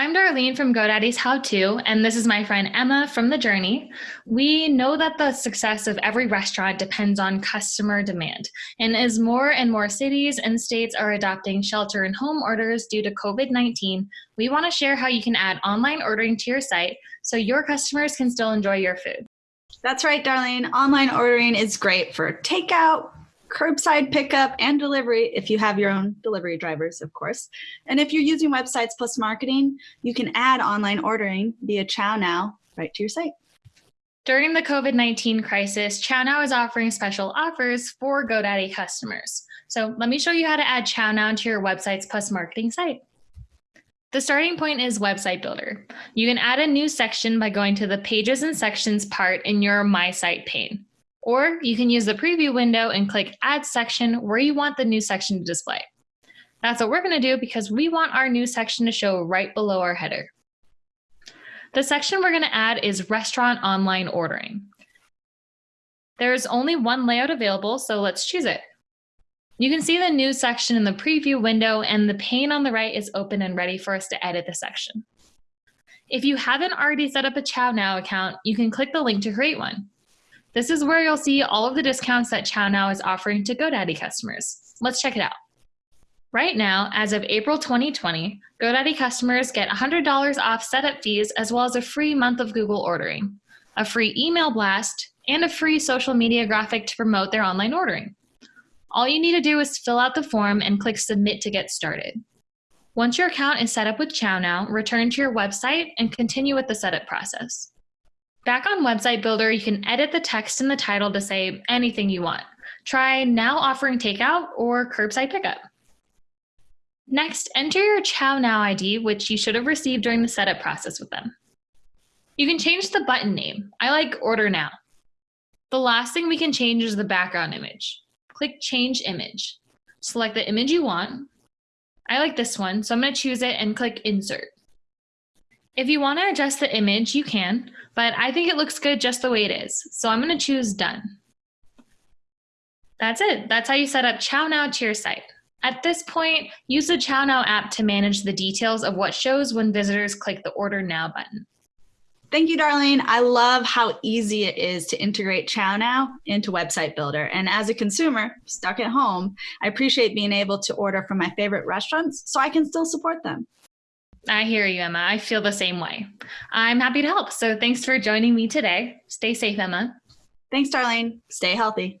I'm Darlene from GoDaddy's How To, and this is my friend Emma from The Journey. We know that the success of every restaurant depends on customer demand. And as more and more cities and states are adopting shelter and home orders due to COVID 19, we want to share how you can add online ordering to your site so your customers can still enjoy your food. That's right, Darlene. Online ordering is great for takeout, curbside pickup and delivery if you have your own delivery drivers, of course. And if you're using Websites Plus Marketing, you can add online ordering via ChowNow right to your site. During the COVID 19 crisis, ChowNow is offering special offers for GoDaddy customers. So let me show you how to add ChowNow to your Websites Plus Marketing site. The starting point is Website Builder. You can add a new section by going to the Pages and Sections part in your My Site pane. Or you can use the preview window and click add section where you want the new section to display. That's what we're gonna do because we want our new section to show right below our header. The section we're gonna add is restaurant online ordering. There's only one layout available, so let's choose it. You can see the new section in the preview window and the pane on the right is open and ready for us to edit the section. If you haven't already set up a ChowNow account, you can click the link to create one. This is where you'll see all of the discounts that ChowNow is offering to GoDaddy customers. Let's check it out. Right now, as of April 2020, GoDaddy customers get $100 off setup fees as well as a free month of Google ordering, a free email blast, and a free social media graphic to promote their online ordering. All you need to do is fill out the form and click submit to get started. Once your account is set up with ChowNow, return to your website and continue with the setup process. Back on Website Builder, you can edit the text in the title to say anything you want. Try now offering takeout or curbside pickup. Next, enter your ChowNow ID, which you should have received during the setup process with them. You can change the button name. I like Order Now. The last thing we can change is the background image. Click Change Image. Select the image you want. I like this one, so I'm going to choose it and click Insert. If you want to adjust the image, you can, but I think it looks good just the way it is. So I'm going to choose done. That's it. That's how you set up ChowNow to your site. At this point, use the ChowNow app to manage the details of what shows when visitors click the Order Now button. Thank you, Darlene. I love how easy it is to integrate ChowNow into Website Builder. And as a consumer stuck at home, I appreciate being able to order from my favorite restaurants so I can still support them. I hear you, Emma. I feel the same way. I'm happy to help. So thanks for joining me today. Stay safe, Emma. Thanks, Darlene. Stay healthy.